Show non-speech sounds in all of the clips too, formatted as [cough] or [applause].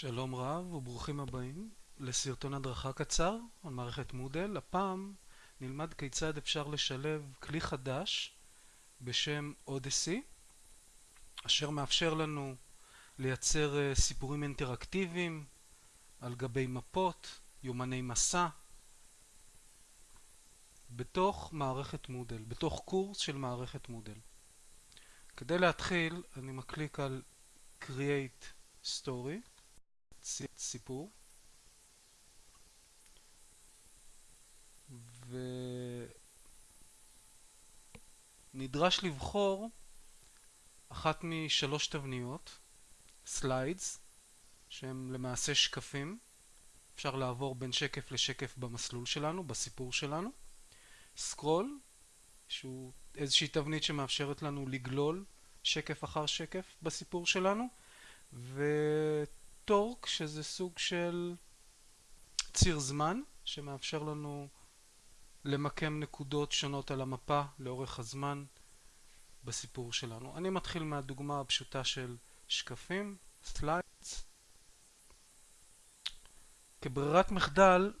שלום רב וברוכים הבאים לסרטון הדרכה קצר על מערכת מודל. הפעם נלמד כיצד אפשר לשלב כלי חדש בשם אודסי, אשר מאפשר לנו לייצר סיפורים אינטראקטיביים על גבי מפות, יומני מסע, בתוך מערכת מודל, בתוך קורס של מערכת מודל. כדי להתחיל אני מקליק על Create Story סיפור. ונדרש לבחור אחת משלוש תבניות slides שהם למעשה שקפים. אפשר לעבור בין שקף לשקף במסלול שלנו, בסיפור שלנו. scroll שהוא איזושהי תבנית שמאפשרת לנו לגלול שקף אחר שקף בסיפור שלנו. ו... track שזה סוג של ציר זמן שמאפשר לנו למקם נקודות שונות על המפה לאורך הזמן בסיפור שלנו. אני מתחיל מהדוגמה הפשוטה של שקפים, slides. כברירת מחדל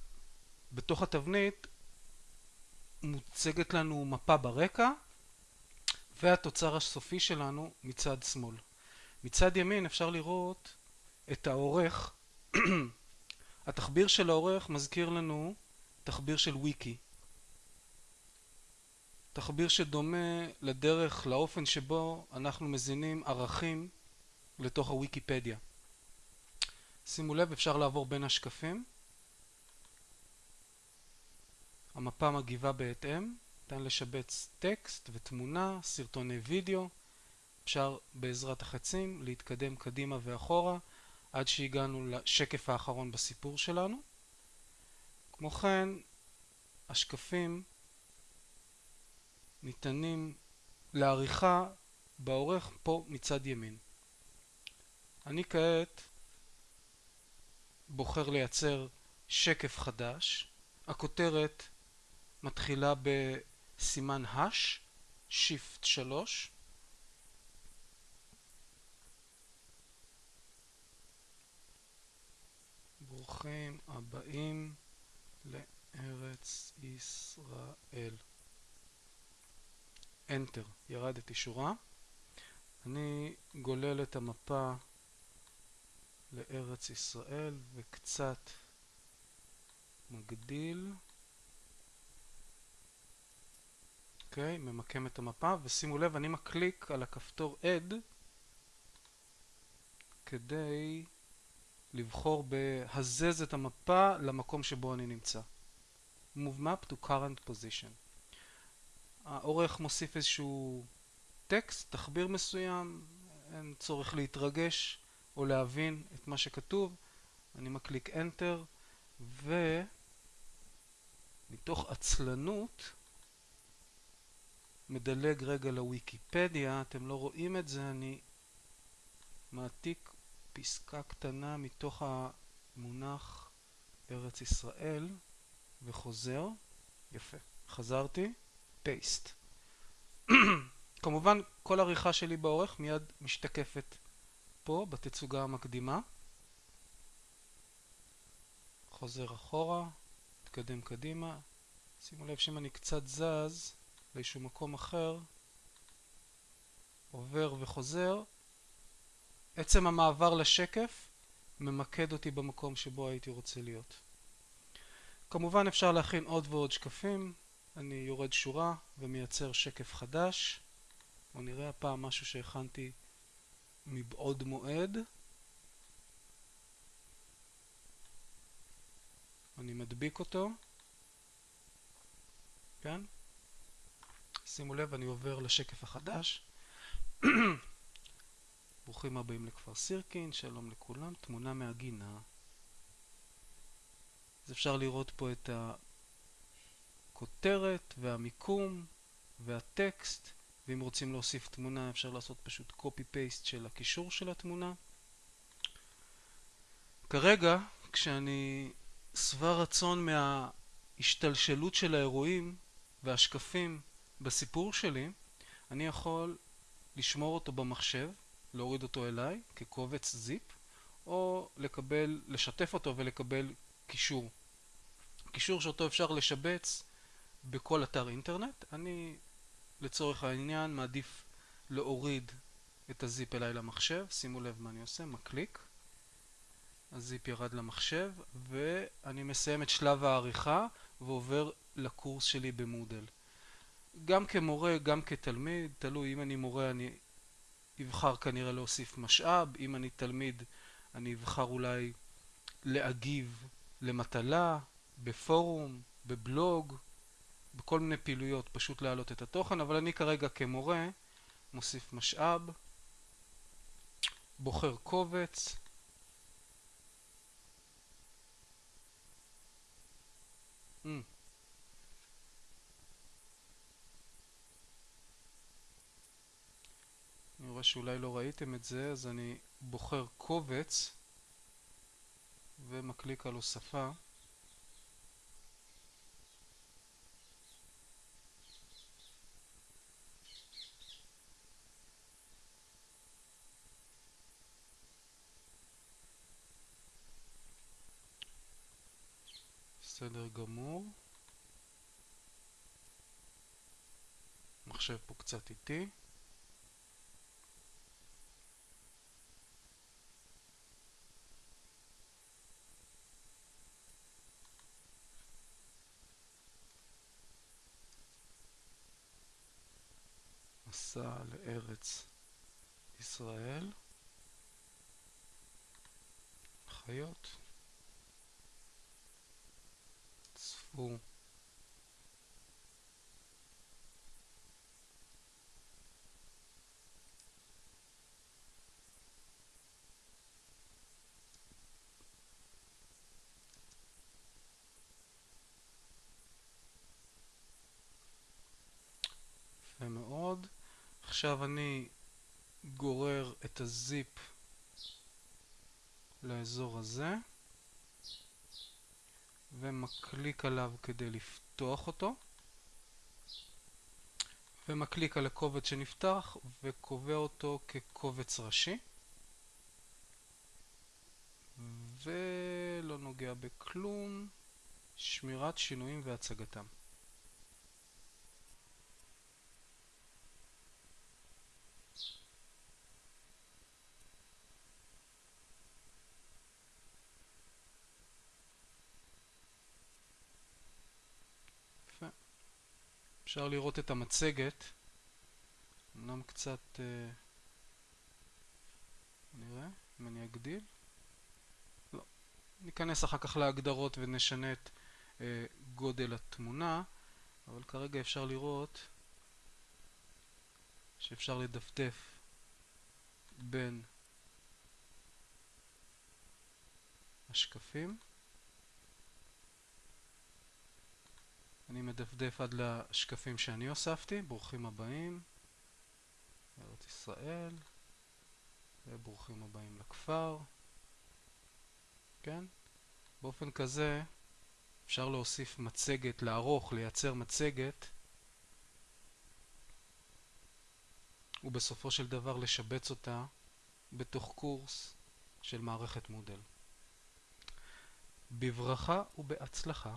בתוך התבנית מוצגת לנו מפה ברקע והתוצר הסופי שלנו מצד שמאל. מצד ימין אפשר לראות את העורך, [clears throat] התחביר של העורך מזכיר לנו תחביר של וויקי. תחביר שדומה לדרך, לאופן שבו אנחנו מזינים ערכים לתוך הוויקיפדיה. שימו לב, אפשר לעבור בין השקפים. המפה מגיבה בהתאם, ניתן לשבץ טקסט ותמונה, סרטוני וידאו. אפשר בעזרת החצים להתקדם קדימה ואחורה. עד שהגענו לשקף האחרון בסיפור שלנו. כמו כן, השקפים ניתנים לעריכה בעורך פה מצד ימין. אני כעת בוחר לייצר שקף חדש. הכותרת מתחילה בסימן הש, שיפט 3. ברוכים הבאים לארץ ישראל. Enter, ירדתי שורה. אני גולל את המפה לארץ ישראל וקצת מגדיל. אוקיי, okay, ממקם את המפה, ושימו לב, אני מקליק על הכפתור Add כדי לבחור בהזז את המפה למקום שבו אני נמצא. Move map to current position. העורך מוסיף איזשהו טקסט, תחביר מסוים, אין צורך להתרגש או להבין את מה שכתוב. אני מקליק Enter, ומתוך עצלנות מדלג רגע לוויקיפדיה, אתם לא רואים את זה, אני מעתיק פסקה קטנה מתוך המונח ארץ ישראל וחוזר, יפה, חזרתי, פייסט. [clears throat] כמובן כל עריכה שלי באורך מיד משתקפת פה בתצוגה המקדימה. חוזר אחורה, מתקדם קדימה. שימו לב שאם אני קצת זז לאיזשהו מקום אחר, עובר וחוזר, עצם המעבר לשקף ממקד אותי במקום שבו הייתי רוצה להיות. כמובן אפשר להכין עוד ועוד שקפים, אני יורד שורה ומייצר שקף חדש. בואו נראה הפעם משהו שהכנתי מבעוד מועד. אני מדביק אותו, כן? שימו לב, אני עובר לשקף החדש. [clears throat] ברוכים הבאים לכפר סירקין, שלום לכולם, תמונה מהגינה. אז אפשר לראות פה את הכותרת והמיקום והטקסט, ואם רוצים להוסיף תמונה אפשר לעשות פשוט copy-paste של הקישור של התמונה. כרגע, כשאני שבע רצון מההשתלשלות של האירועים והשקפים בסיפור שלי, אני יכול לשמור אותו במחשב להוריד אותו אליי כקובץ זיפ, או לקבל, לשתף אותו ולקבל קישור. קישור שאותו אפשר לשבץ בכל אתר אינטרנט. אני לצורך העניין מעדיף להוריד את הזיפ אליי למחשב, שימו לב מה אני עושה, מקליק, הזיפ ירד למחשב ואני מסיים את שלב העריכה ועובר לקורס שלי במודל. גם כמורה, גם כתלמיד, תלוי אם אני מורה אני אבחר כנראה להוסיף משאב, אם אני תלמיד אני אבחר אולי להגיב למטלה, בפורום, בבלוג, בכל מיני פעילויות, פשוט להעלות את התוכן, אבל אני כרגע כמורה מוסיף משאב, בוחר קובץ, mm. רואה שאולי לא ראיתם את זה, אז אני בוחר קובץ ומקליק על הוספה. בסדר גמור. מחשב פה קצת איטי. מסע לארץ ישראל. חיות. צפו יפה מאוד. עכשיו אני גורר את הזיפ לאזור הזה ומקליק עליו כדי לפתוח אותו ומקליק על הקובץ שנפתח וקובע אותו כקובץ ראשי ולא נוגע בכלום שמירת שינויים והצגתם אפשר לראות את המצגת, אמנם קצת, אה, נראה אם אני אגדיל, לא, ניכנס אחר כך להגדרות ונשנה את אה, גודל התמונה, אבל כרגע אפשר לראות שאפשר לדפדף בין השקפים אני מדפדף עד לשקפים שאני הוספתי, ברוכים הבאים, ארץ ישראל, וברוכים הבאים לכפר, כן? באופן כזה אפשר להוסיף מצגת, לערוך, לייצר מצגת, ובסופו של דבר לשבץ אותה בתוך קורס של מערכת מודל. בברכה ובהצלחה.